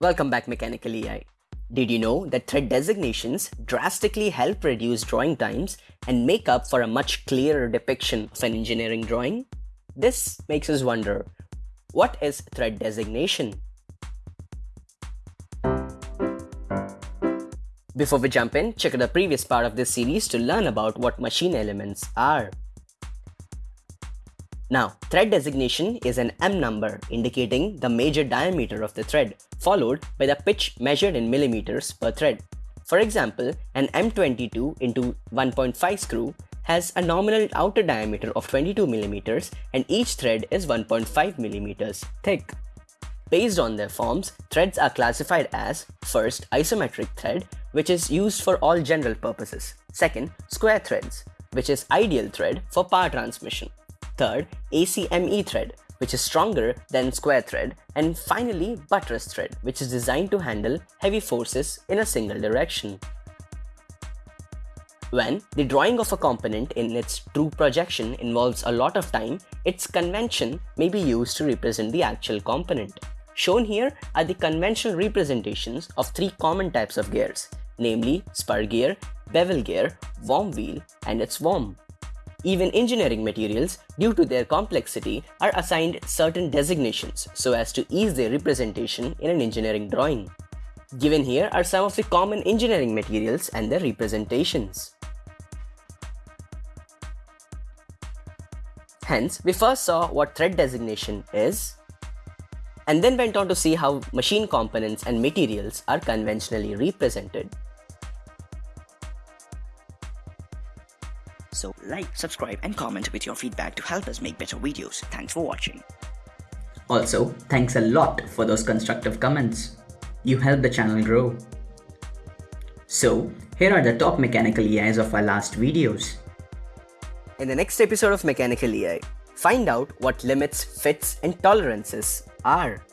Welcome back Mechanical EI. Did you know that thread designations drastically help reduce drawing times and make up for a much clearer depiction of an engineering drawing? This makes us wonder, what is thread designation? Before we jump in, check out the previous part of this series to learn about what machine elements are. Now, thread designation is an M number indicating the major diameter of the thread, followed by the pitch measured in millimeters per thread. For example, an M22 into 1.5 screw has a nominal outer diameter of 22 millimeters and each thread is 1.5 millimeters thick. Based on their forms, threads are classified as first ISO metric thread, which is used for all general purposes. Second, square threads, which is ideal thread for power transmission. Third, ACME thread, which is stronger than square thread. And finally, buttress thread, which is designed to handle heavy forces in a single direction. When the drawing of a component in its true projection involves a lot of time, its convention may be used to represent the actual component. Shown here are the conventional representations of three common types of gears, namely spur gear, bevel gear, worm wheel, and its worm. Even engineering materials, due to their complexity, are assigned certain designations so as to ease their representation in an engineering drawing. Given here are some of the common engineering materials and their representations. Hence, we first saw what thread designation is, and then went on to see how machine components and materials are conventionally represented. So like, subscribe and comment with your feedback to help us make better videos. Thanks for watching. Also, thanks a lot for those constructive comments. You help the channel grow. So, here are the top mechanical EIs of our last videos. In the next episode of Mechanical EI, find out what limits, fits and tolerances are.